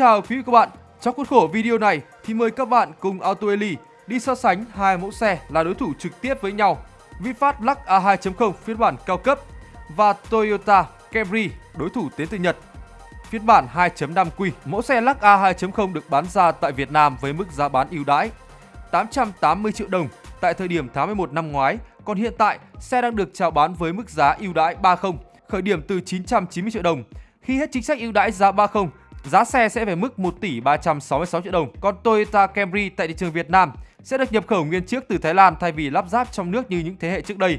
chào quý vị các bạn. Trong khuôn khổ video này thì mời các bạn cùng Auto Eli đi so sánh hai mẫu xe là đối thủ trực tiếp với nhau. VinFast Lux A2.0 phiên bản cao cấp và Toyota Camry đối thủ đến từ Nhật phiên bản 2.5Q. Mẫu xe Lux A2.0 được bán ra tại Việt Nam với mức giá bán ưu đãi 880 triệu đồng tại thời điểm tháng 11 năm ngoái, còn hiện tại xe đang được chào bán với mức giá ưu đãi 30, khởi điểm từ 990 triệu đồng. Khi hết chính sách ưu đãi giá 30, giá xe sẽ về mức 1 tỷ 366 triệu đồng. Còn Toyota Camry tại thị trường Việt Nam sẽ được nhập khẩu nguyên chiếc từ Thái Lan thay vì lắp ráp trong nước như những thế hệ trước đây.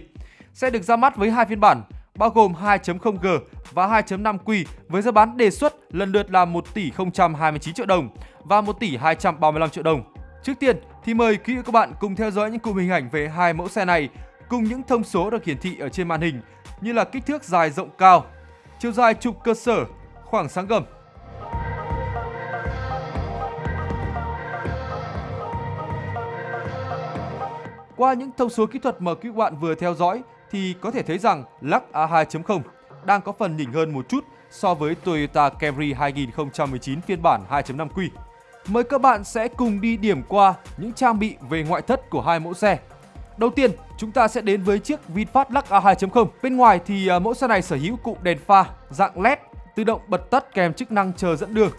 Sẽ được ra mắt với hai phiên bản, bao gồm 2.0G và 2.5Q với giá bán đề xuất lần lượt là 1 tỷ 029 triệu đồng và 1 tỷ 235 triệu đồng. Trước tiên thì mời quý vị các bạn cùng theo dõi những cụm hình ảnh về hai mẫu xe này cùng những thông số được hiển thị ở trên màn hình như là kích thước dài rộng cao, chiều dài trục cơ sở, khoảng sáng gầm. Qua những thông số kỹ thuật mà quý bạn vừa theo dõi thì có thể thấy rằng Lux A2.0 đang có phần nhỉnh hơn một chút so với Toyota Camry 2019 phiên bản 2.5Q. Mời các bạn sẽ cùng đi điểm qua những trang bị về ngoại thất của hai mẫu xe. Đầu tiên, chúng ta sẽ đến với chiếc VinFast Lux A2.0. Bên ngoài thì à, mẫu xe này sở hữu cụm đèn pha dạng LED tự động bật tắt kèm chức năng chờ dẫn đường.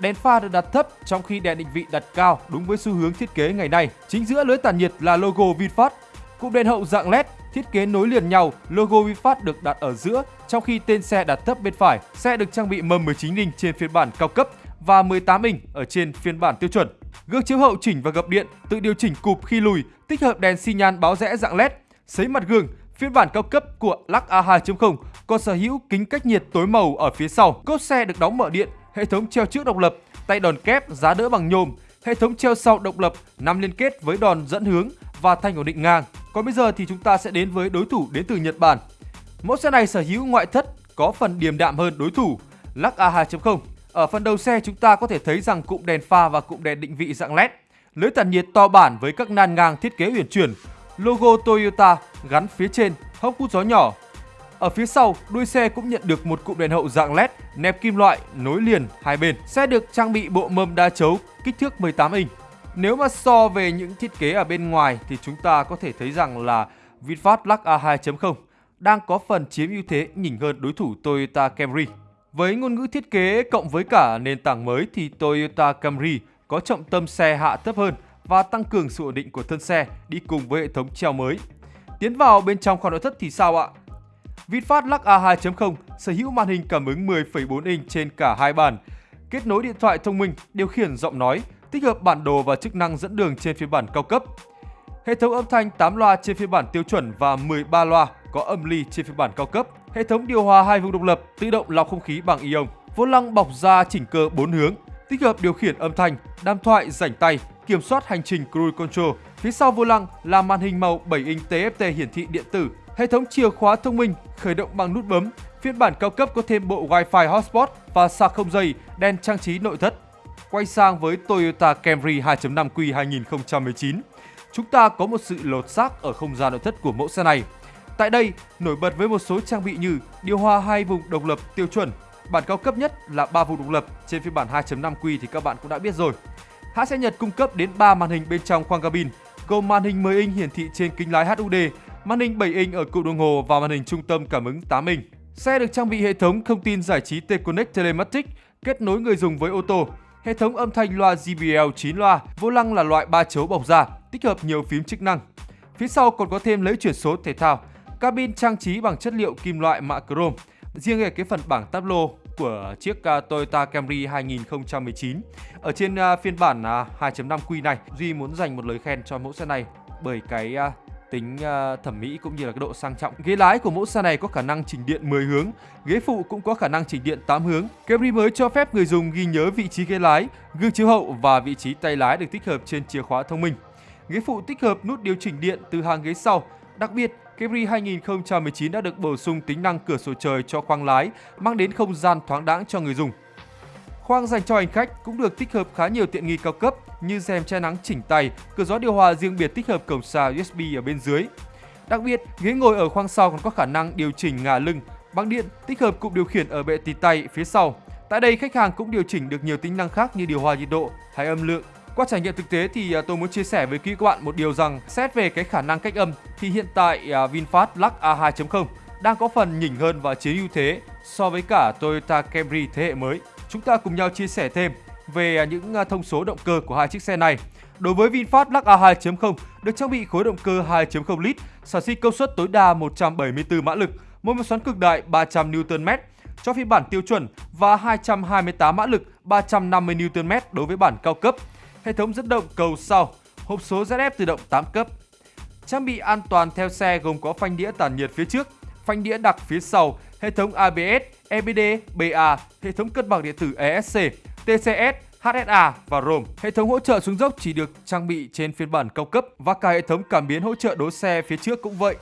Đèn pha được đặt thấp trong khi đèn định vị đặt cao đúng với xu hướng thiết kế ngày nay. Chính giữa lưới tản nhiệt là logo VinFast. Cụm đèn hậu dạng LED thiết kế nối liền nhau, logo VinFast được đặt ở giữa trong khi tên xe đặt thấp bên phải. Xe được trang bị mâm 19 inch trên phiên bản cao cấp và 18 inch ở trên phiên bản tiêu chuẩn. Gương chiếu hậu chỉnh và gập điện, tự điều chỉnh cụp khi lùi, tích hợp đèn xi nhan báo rẽ dạng LED. Sấy mặt gương, phiên bản cao cấp của Lux A2.0 còn sở hữu kính cách nhiệt tối màu ở phía sau. Cốp xe được đóng mở điện, hệ thống treo trước độc lập, tay đòn kép giá đỡ bằng nhôm, hệ thống treo sau độc lập nằm liên kết với đòn dẫn hướng và thanh ổn định ngang. Còn bây giờ thì chúng ta sẽ đến với đối thủ đến từ Nhật Bản. Mẫu xe này sở hữu ngoại thất có phần điềm đạm hơn đối thủ Lux A2.0 ở phần đầu xe chúng ta có thể thấy rằng cụm đèn pha và cụm đèn định vị dạng LED, lưới tản nhiệt to bản với các nan ngang thiết kế uyển chuyển, logo Toyota gắn phía trên, hốc hút gió nhỏ. Ở phía sau, đuôi xe cũng nhận được một cụm đèn hậu dạng LED nẹp kim loại nối liền hai bên. Xe được trang bị bộ mâm đa chấu kích thước 18 inch. Nếu mà so về những thiết kế ở bên ngoài thì chúng ta có thể thấy rằng là VinFast Lux A2.0 đang có phần chiếm ưu thế nhỉnh hơn đối thủ Toyota Camry. Với ngôn ngữ thiết kế cộng với cả nền tảng mới thì Toyota Camry có trọng tâm xe hạ thấp hơn và tăng cường sự ổn định của thân xe đi cùng với hệ thống treo mới. Tiến vào bên trong khoang nội thất thì sao ạ? VinFast Lux A2.0 sở hữu màn hình cảm ứng 10,4 inch trên cả hai bàn, kết nối điện thoại thông minh, điều khiển giọng nói, tích hợp bản đồ và chức năng dẫn đường trên phiên bản cao cấp. Hệ thống âm thanh 8 loa trên phiên bản tiêu chuẩn và 13 loa có âm ly trên phiên bản cao cấp hệ thống điều hòa hai vùng độc lập, tự động lọc không khí bằng ion, vô lăng bọc da chỉnh cơ 4 hướng, tích hợp điều khiển âm thanh, đàm thoại rảnh tay, kiểm soát hành trình cruise control. Phía sau vô lăng là màn hình màu 7 inch TFT hiển thị điện tử, hệ thống chìa khóa thông minh khởi động bằng nút bấm. Phiên bản cao cấp có thêm bộ Wi-Fi hotspot và sạc không dây, đèn trang trí nội thất. Quay sang với Toyota Camry 2.5Q 2019, chúng ta có một sự lột xác ở không gian nội thất của mẫu xe này. Tại đây, nổi bật với một số trang bị như điều hòa hai vùng độc lập tiêu chuẩn, bản cao cấp nhất là 3 vùng độc lập, trên phiên bản 2.5Q thì các bạn cũng đã biết rồi. Hãng xe Nhật cung cấp đến 3 màn hình bên trong khoang cabin, gồm màn hình 10 inch hiển thị trên kính lái HUD, màn hình 7 inch ở cụm đồng hồ và màn hình trung tâm cảm ứng 8 inch. Xe được trang bị hệ thống thông tin giải trí T-Connect Telematic kết nối người dùng với ô tô, hệ thống âm thanh loa JBL 9 loa, vô lăng là loại ba chấu bọc da, tích hợp nhiều phím chức năng. Phía sau còn có thêm lấy chuyển số thể thao, Cabin trang trí bằng chất liệu kim loại mạ chrome. Riêng về cái phần bảng táp lô của chiếc à, Toyota Camry 2019 ở trên à, phiên bản à, 2.5Q này, Duy muốn dành một lời khen cho mẫu xe này bởi cái tính uh, thẩm mỹ cũng như là cái độ sang trọng. Ghế lái của mẫu xe này có khả năng chỉnh điện 10 hướng, ghế phụ cũng có khả năng chỉnh điện 8 hướng. Camry mới cho phép người dùng ghi nhớ vị trí ghế lái, gương chiếu hậu và vị trí tay lái được tích hợp trên chìa khóa thông minh. Ghế phụ tích hợp nút điều chỉnh điện từ hàng ghế sau. Đặc biệt, Camry 2019 đã được bổ sung tính năng cửa sổ trời cho khoang lái, mang đến không gian thoáng đãng cho người dùng. Khoang dành cho hành khách cũng được tích hợp khá nhiều tiện nghi cao cấp như rèm che nắng chỉnh tay, cửa gió điều hòa riêng biệt tích hợp cổng sạc USB ở bên dưới. Đặc biệt, ghế ngồi ở khoang sau còn có khả năng điều chỉnh ngả lưng bằng điện tích hợp cụm điều khiển ở bệ tì tay phía sau, Tại đây khách hàng cũng điều chỉnh được nhiều tính năng khác như điều hòa nhiệt độ hay âm lượng. Qua trải nghiệm thực tế thì à, tôi muốn chia sẻ với quý các bạn một điều rằng xét về cái khả năng cách âm thì hiện tại à, VinFast Lux A2.0 đang có phần nhỉnh hơn và chiếm ưu thế so với cả Toyota Camry thế hệ mới. Chúng ta cùng nhau chia sẻ thêm về à, những à, thông số động cơ của hai chiếc xe này. Đối với VinFast Lux A2.0 được trang bị khối động cơ 2.0 lít, sản sinh công suất tối đa 174 mã lực, mô men xoắn cực đại 300 Nm cho phiên bản tiêu chuẩn và 228 mã lực 350 Nm đối với bản cao cấp. Hệ thống dẫn động cầu sau, hộp số ZF tự động 8 cấp. Trang bị an toàn theo xe gồm có phanh đĩa tản nhiệt phía trước, phanh đĩa đặc phía sau, hệ thống ABS, EBD, BA, hệ thống cân bằng điện tử ESC, TCS, HSA và ROM. Hệ thống hỗ trợ xuống dốc chỉ được trang bị trên phiên bản cao cấp và cả hệ thống cảm biến hỗ trợ đỗ xe phía trước cũng vậy.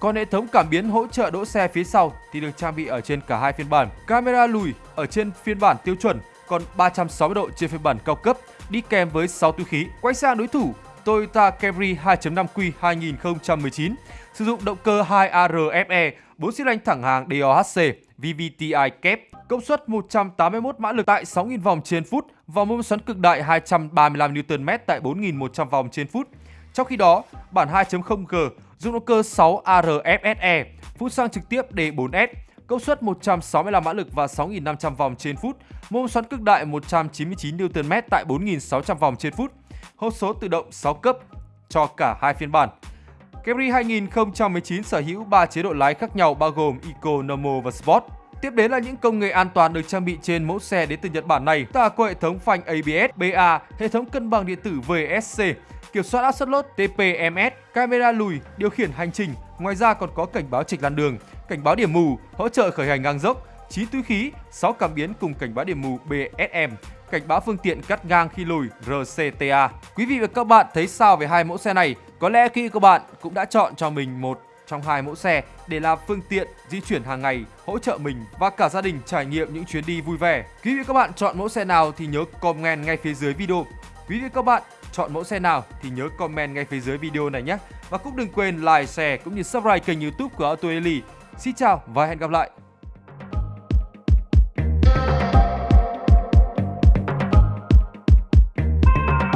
Còn hệ thống cảm biến hỗ trợ đỗ xe phía sau thì được trang bị ở trên cả hai phiên bản. Camera lùi ở trên phiên bản tiêu chuẩn, còn 360 độ trên phiên bản cao cấp, đi kèm với 6 túi khí. Quay sang đối thủ Toyota Camry 2.5Q 2019 sử dụng động cơ 2ARFE 4 xi lanh thẳng hàng DOHC VVTi kép công suất 181 mã lực tại 6.000 vòng trên phút và mô men xoắn cực đại 235 Nm tại 4.100 vòng trên phút. Trong khi đó, bản 2.0G dùng động cơ 6 ARFSE phút sang trực tiếp D4S công suất 165 mã lực và 6.500 vòng trên phút, mô men xoắn cực đại 199 Nm tại 4.600 vòng trên phút, hộp số tự động 6 cấp cho cả hai phiên bản. Camry 2019 sở hữu 3 chế độ lái khác nhau bao gồm Eco, Normal và Sport. Tiếp đến là những công nghệ an toàn được trang bị trên mẫu xe đến từ Nhật Bản này. Ta có hệ thống phanh ABS, BA, hệ thống cân bằng điện tử VSC, kiểm soát áp suất lốp TPMS, camera lùi, điều khiển hành trình. Ngoài ra còn có cảnh báo trịch làn đường, cảnh báo điểm mù, hỗ trợ khởi hành ngang dốc, 9 túi khí, 6 cảm biến cùng cảnh báo điểm mù BSM, cảnh báo phương tiện cắt ngang khi lùi RCTA. Quý vị và các bạn thấy sao về hai mẫu xe này? Có lẽ khi các bạn cũng đã chọn cho mình một trong hai mẫu xe để làm phương tiện di chuyển hàng ngày, hỗ trợ mình và cả gia đình trải nghiệm những chuyến đi vui vẻ. Quý vị các bạn chọn mẫu xe nào thì nhớ comment ngay phía dưới video. Quý vị các bạn chọn mẫu xe nào thì nhớ comment ngay phía dưới video này nhé. Và cũng đừng quên like, share cũng như subscribe kênh youtube của Auto Eli. Xin chào và hẹn gặp lại.